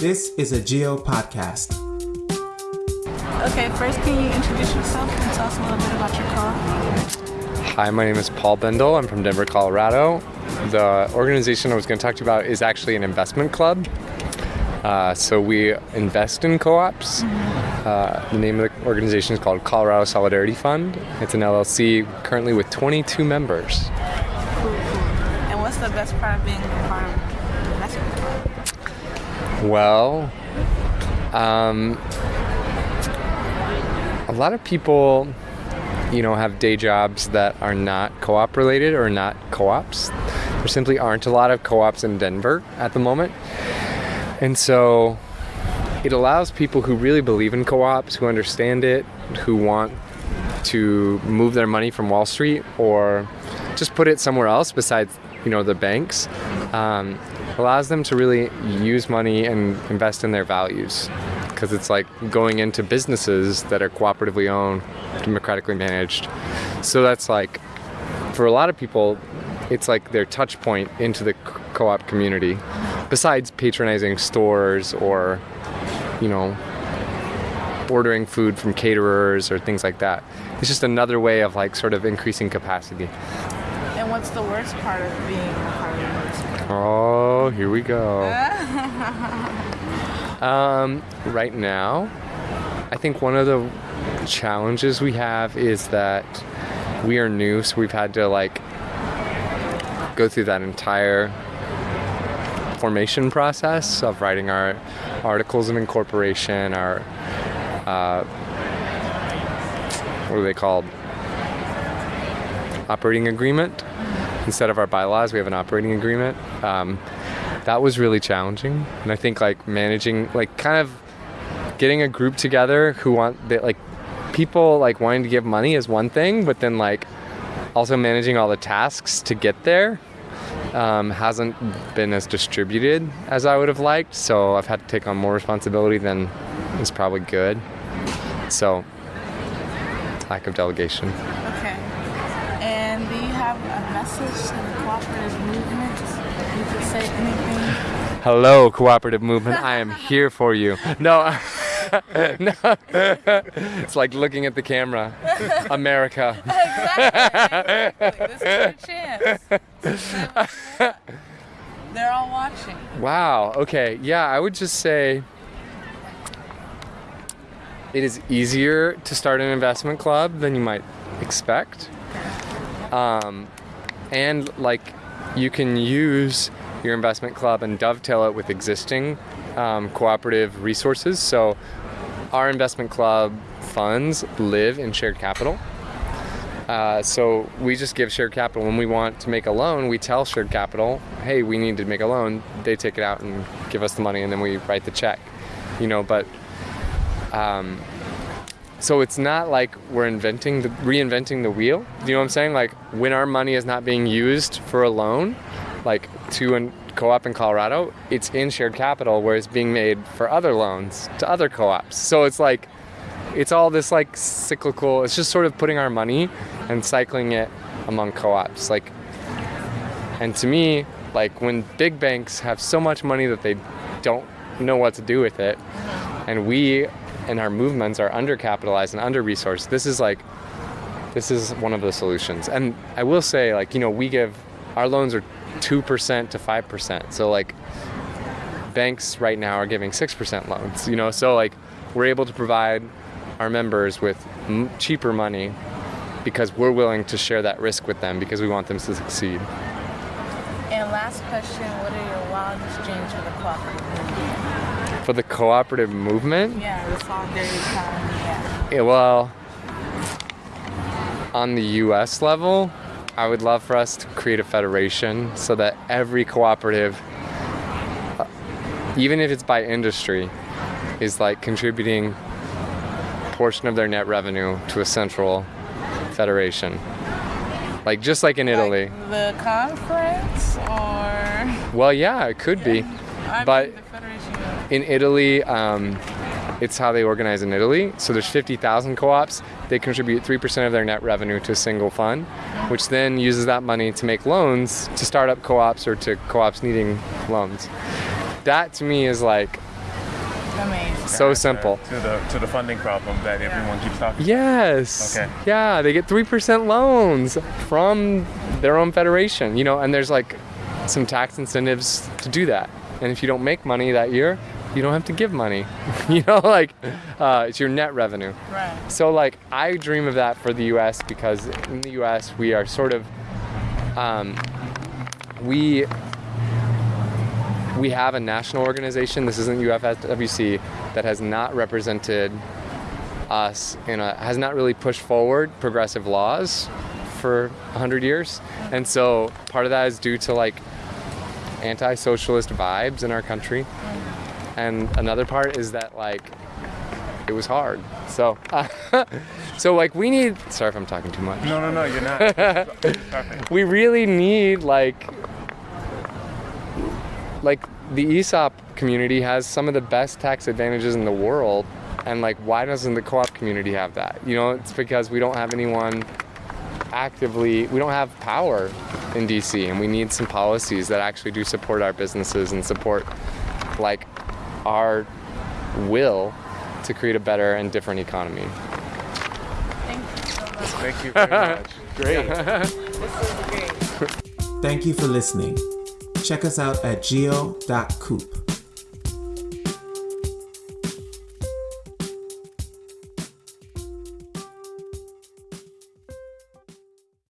This is a Geo podcast. Okay, first, can you introduce yourself and tell us a little bit about your co-op? Hi, my name is Paul Bendel. I'm from Denver, Colorado. The organization I was going to talk to you about is actually an investment club. Uh, so we invest in co-ops. Uh, the name of the organization is called Colorado Solidarity Fund. It's an LLC currently with 22 members. Cool, cool. And what's the best part of being a part of the investment club? Well, um, a lot of people, you know, have day jobs that are not co-op related or not co-ops. There simply aren't a lot of co-ops in Denver at the moment. And so it allows people who really believe in co-ops, who understand it, who want to move their money from Wall Street or just put it somewhere else besides, you know, the banks, um, allows them to really use money and invest in their values. Because it's like going into businesses that are cooperatively owned, democratically managed. So that's like, for a lot of people, it's like their touch point into the co-op community besides patronizing stores or you know ordering food from caterers or things like that it's just another way of like sort of increasing capacity And what's the worst part of being a part of the investment club? Oh here we go um, right now i think one of the challenges we have is that we are new so we've had to like go through that entire formation process of writing our articles of incorporation, our uh, what are they called? Operating agreement. Instead of our bylaws, we have an operating agreement. Um, that was really challenging, and I think like managing, like kind of getting a group together who want that like people like wanting to give money is one thing, but then like also managing all the tasks to get there um, hasn't been as distributed as I would have liked. So I've had to take on more responsibility than is probably good. So lack of delegation. Okay. And do you have a message to the cooperative movement? You could say anything. Hello, cooperative movement. I am here for you. No. no. it's like looking at the camera. America. Exactly. This is your chance. They're all watching. Wow. Okay. Yeah, I would just say it is easier to start an investment club than you might expect. Um, and like you can use your investment club and dovetail it with existing um, cooperative resources. So our investment club funds live in shared capital. Uh, so we just give shared capital when we want to make a loan. We tell shared capital, "Hey, we need to make a loan." They take it out and give us the money, and then we write the check. You know, but um, so it's not like we're inventing the reinventing the wheel. You know what I'm saying? Like when our money is not being used for a loan, like to a co-op in Colorado, it's in shared capital where it's being made for other loans to other co-ops. So it's like it's all this like cyclical. It's just sort of putting our money and cycling it among co-ops. Like, and to me, like when big banks have so much money that they don't know what to do with it, and we and our movements are undercapitalized and under resourced. This is like, this is one of the solutions. And I will say, like, you know, we give our loans are two percent to five percent. So like, banks right now are giving six percent loans. You know, so like, we're able to provide our members with cheaper money because we're willing to share that risk with them because we want them to succeed. And last question, what are your wildest dreams for the cooperative? For the cooperative movement, Yeah, the solidarity economy, yeah. Yeah, well, on the US level, I would love for us to create a federation so that every cooperative, uh, even if it's by industry, is like contributing a portion of their net revenue to a central federation. Like just like in Italy. Like the conference or Well, yeah, it could be. I But- mean, the federation of in Italy, um, it's how they organize in Italy. So there's 50,000 co-ops. They contribute 3% of their net revenue to a single fund, which then uses that money to make loans to startup co-ops or to co-ops needing loans. That to me is like amazing. So answer simple. to the to the funding problem that everyone keeps talking. Yes. Okay. Yeah, they get 3% loans from their own federation, you know, and there's like some tax incentives to do that. And if you don't make money that year, you don't have to give money. you know, like uh, it's your net revenue. Right. So like I dream of that for the U.S. because in the U.S. we are sort of um, we we have a national organization. This isn't UFWC that has not represented us in a has not really pushed forward progressive laws for 100 years and so part of that is due to like anti-socialist vibes in our country and another part is that like it was hard. So so like we need sorry if i'm talking too much. No, no, no, you're not. We really need like like the ESOP community has some of the best tax advantages in the world and like why doesn't the co-op community have that? You know it's because we don't have anyone actively we don't have power in DC and we need some policies that actually do support our businesses and support like our will to create a better and different economy Thank you so much. Thank you very much. Great. This is great. Thank you for listening. Check us out at geo.coop.